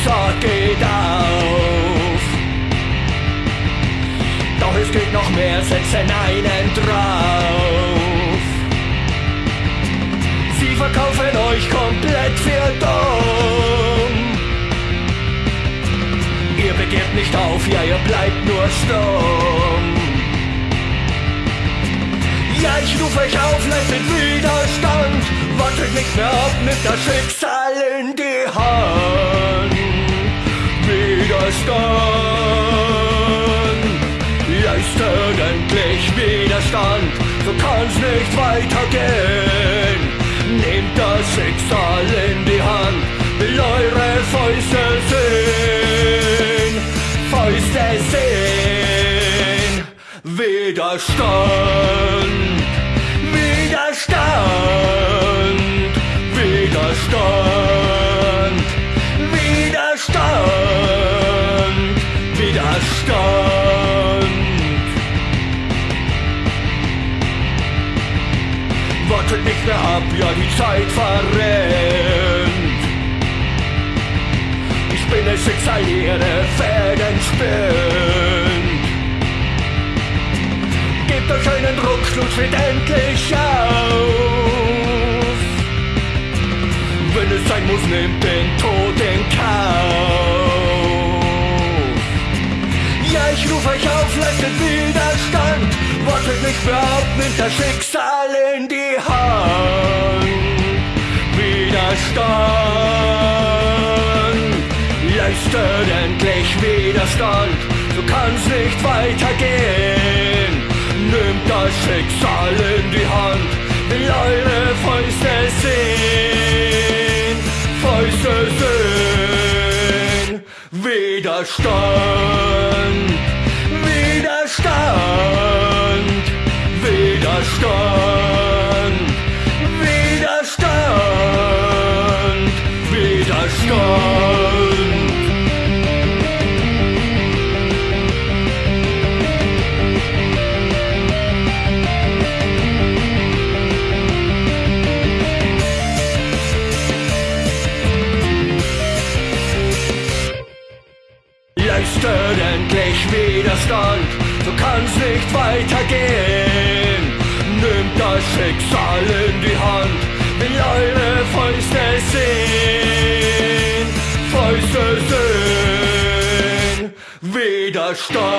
Schicksal geht auf. Doch es geht noch mehr, setzen einen drauf. Sie verkaufen euch komplett für dumm. Ihr begehrt nicht auf, ja, ihr bleibt nur stumm. Ja, ich ruf euch auf, leistet Widerstand. Wartet nicht mehr ab, nimmt das Schicksal in die Hand. Widerstand. Leistet endlich Widerstand, so kann's nicht weitergehen. Nehmt das Schicksal in die Hand, will eure Fäuste sehen. Fäuste sehen. Widerstand. Widerstand, Widerstand. Wartet nicht mehr ab, ja die Zeit verrennt. Ich bin das Schicksal, ihre Fäden spinnt. Gebt euch einen Druck, Schluss wird endlich auf. Wenn es sein muss, nehmt den Tod in Kauf. Ruf euch auf, leistet Widerstand. Wartet nicht ab, nimmt das Schicksal in die Hand. Widerstand. Leistet endlich Widerstand. So kann's nicht weitergehen. Nimmt das Schicksal in die Hand, will eure Fäuste sehen, Fäuste sehen, Widerstand, Leistet endlich Widerstand, so kann's nicht weitergehen. Nimmt das Schicksal in die Hand, will eure Fäuste sehen, Fäuste sehen, Widerstand.